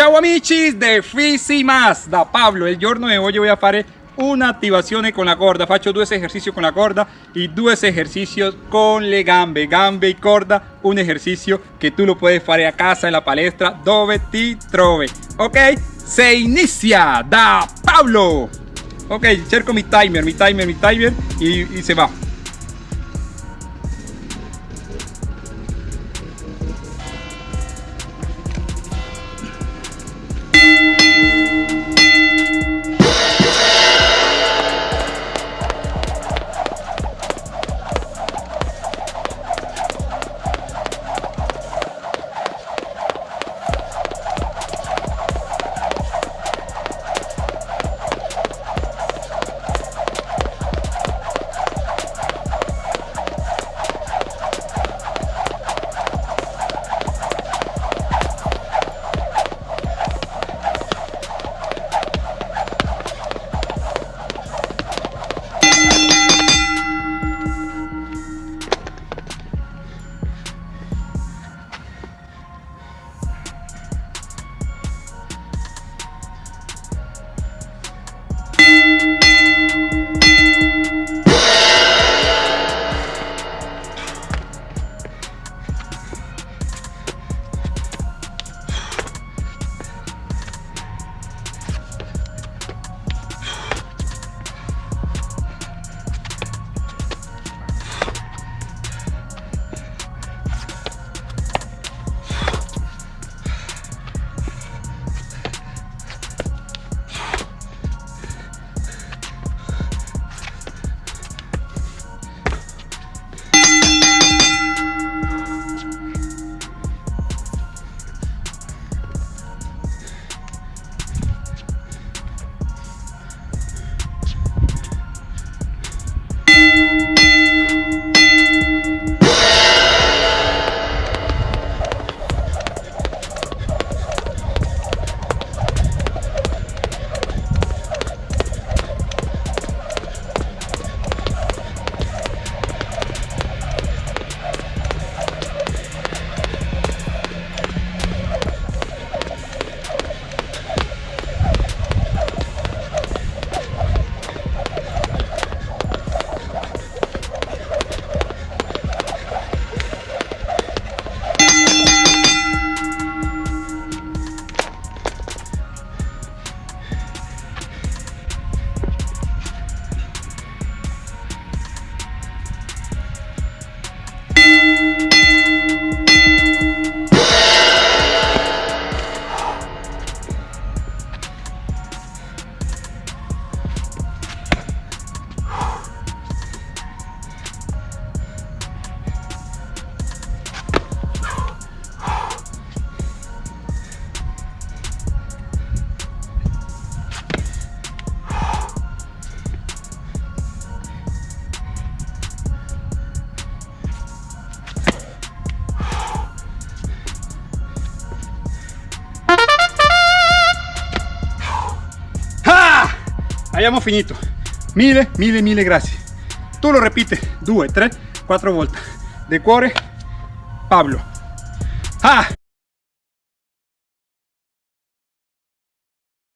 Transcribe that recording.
Ciao amici de Fisi Más da Pablo, il giorno di oggi voy a fare un'attivazione con la corda. Faccio due esercizi con la corda e due esercizi con le gambe. Gambe e corda un esercizio che tu lo puoi fare a casa in la palestra dove ti trovi ok se inizia da Pablo. Ok cerco mi timer mi timer mi timer y, y se va abbiamo finito. Mille mille mille grazie tu lo ripeti due tre quattro volte de cuore Pablo. Ah